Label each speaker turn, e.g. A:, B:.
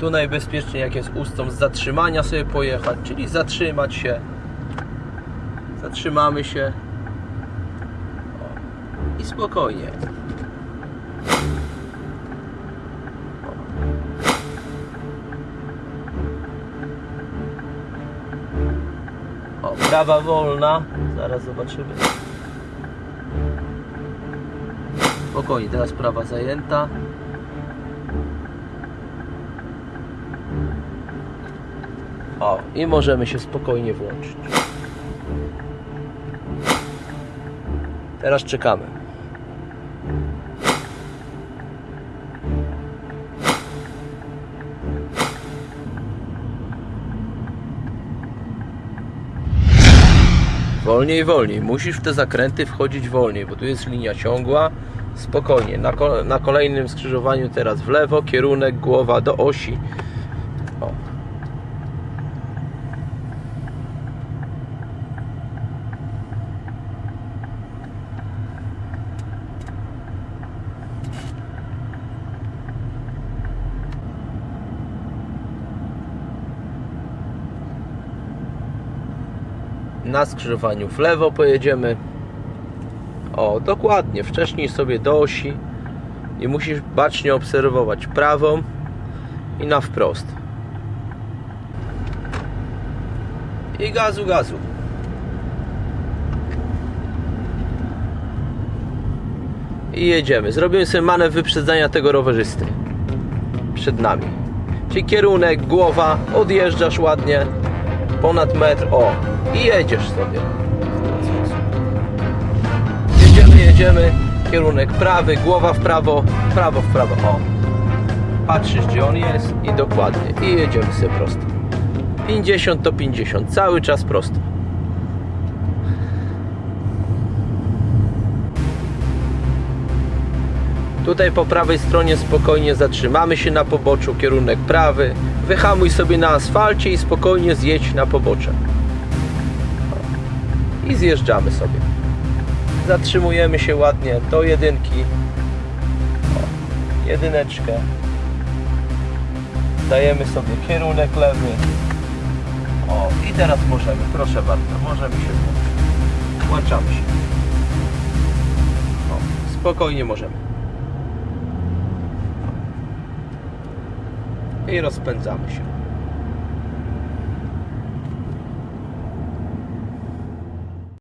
A: Tu najbezpieczniej jak jest ustąp z zatrzymania sobie pojechać, czyli zatrzymać się. Zatrzymamy się. O. I spokojnie. O, prawa wolna. Zaraz zobaczymy. Spokojnie, teraz prawa zajęta. O, i możemy się spokojnie włączyć. Teraz czekamy. Wolniej, wolniej. Musisz w te zakręty wchodzić wolniej, bo tu jest linia ciągła. Spokojnie. Na, na kolejnym skrzyżowaniu teraz w lewo, kierunek głowa do osi. Na skrzyżowaniu w lewo pojedziemy. O, dokładnie, wcześniej sobie do osi i musisz bacznie obserwować prawą i na wprost. I gazu, gazu. I jedziemy. Zrobimy sobie manewr wyprzedzania tego rowerzysty. Przed nami. Czyli kierunek, głowa, odjeżdżasz ładnie ponad metr, o i jedziesz sobie. Jedziemy, jedziemy kierunek prawy, głowa w prawo prawo w prawo, o. Patrzysz gdzie on jest i dokładnie i jedziemy sobie prosto. 50 to 50, cały czas prosto Tutaj po prawej stronie spokojnie zatrzymamy się na poboczu, kierunek prawy. Wyhamuj sobie na asfalcie i spokojnie zjedź na pobocze. I zjeżdżamy sobie. Zatrzymujemy się ładnie do jedynki. Jedyneczkę. Dajemy sobie kierunek lewy. O, i teraz możemy, proszę bardzo, możemy się włączyć. Włączamy się. O, spokojnie możemy. I rozpędzamy się.